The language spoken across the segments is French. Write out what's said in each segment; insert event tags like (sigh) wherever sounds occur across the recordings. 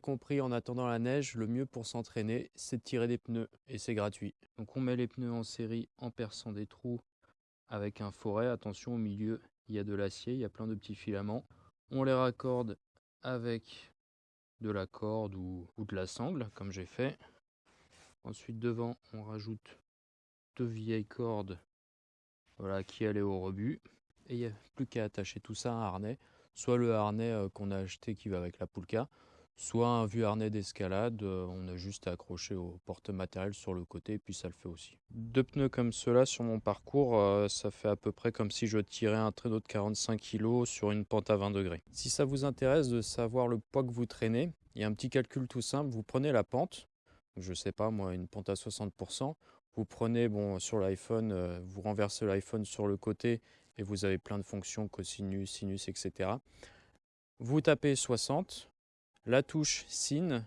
compris, en attendant la neige, le mieux pour s'entraîner, c'est de tirer des pneus et c'est gratuit. Donc on met les pneus en série en perçant des trous avec un forêt. Attention, au milieu, il y a de l'acier, il y a plein de petits filaments. On les raccorde avec de la corde ou, de la sangle, comme j'ai fait. Ensuite, devant, on rajoute deux vieilles cordes voilà, qui allaient au rebut. Et il n'y a plus qu'à attacher tout ça à un harnais. Soit le harnais euh, qu'on a acheté qui va avec la poulka, soit un vieux harnais d'escalade, euh, on a juste à accrocher au porte-matériel sur le côté et puis ça le fait aussi. Deux pneus comme cela sur mon parcours, euh, ça fait à peu près comme si je tirais un traîneau de 45 kg sur une pente à 20 degrés. Si ça vous intéresse de savoir le poids que vous traînez, il y a un petit calcul tout simple, vous prenez la pente, je sais pas moi, une pente à 60%, vous prenez bon sur l'iPhone, euh, vous renversez l'iPhone sur le côté et vous avez plein de fonctions, cosinus, sinus, etc. Vous tapez 60, la touche SIN,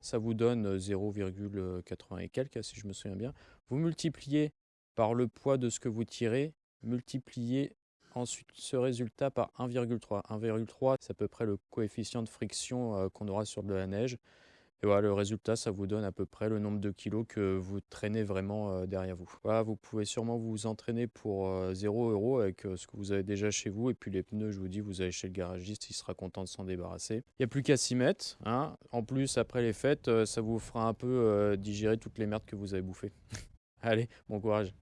ça vous donne 0,80 et quelques, si je me souviens bien. Vous multipliez par le poids de ce que vous tirez, multipliez ensuite ce résultat par 1,3. 1,3, c'est à peu près le coefficient de friction euh, qu'on aura sur de la neige. Et voilà, le résultat, ça vous donne à peu près le nombre de kilos que vous traînez vraiment euh, derrière vous. Vous pouvez sûrement vous entraîner pour 0 euh, euros avec euh, ce que vous avez déjà chez vous. Et puis les pneus, je vous dis, vous allez chez le garagiste, il sera content de s'en débarrasser. Il n'y a plus qu'à s'y mettre. Hein. En plus, après les fêtes, ça vous fera un peu digérer toutes les merdes que vous avez bouffées. (laughs) allez, bon courage.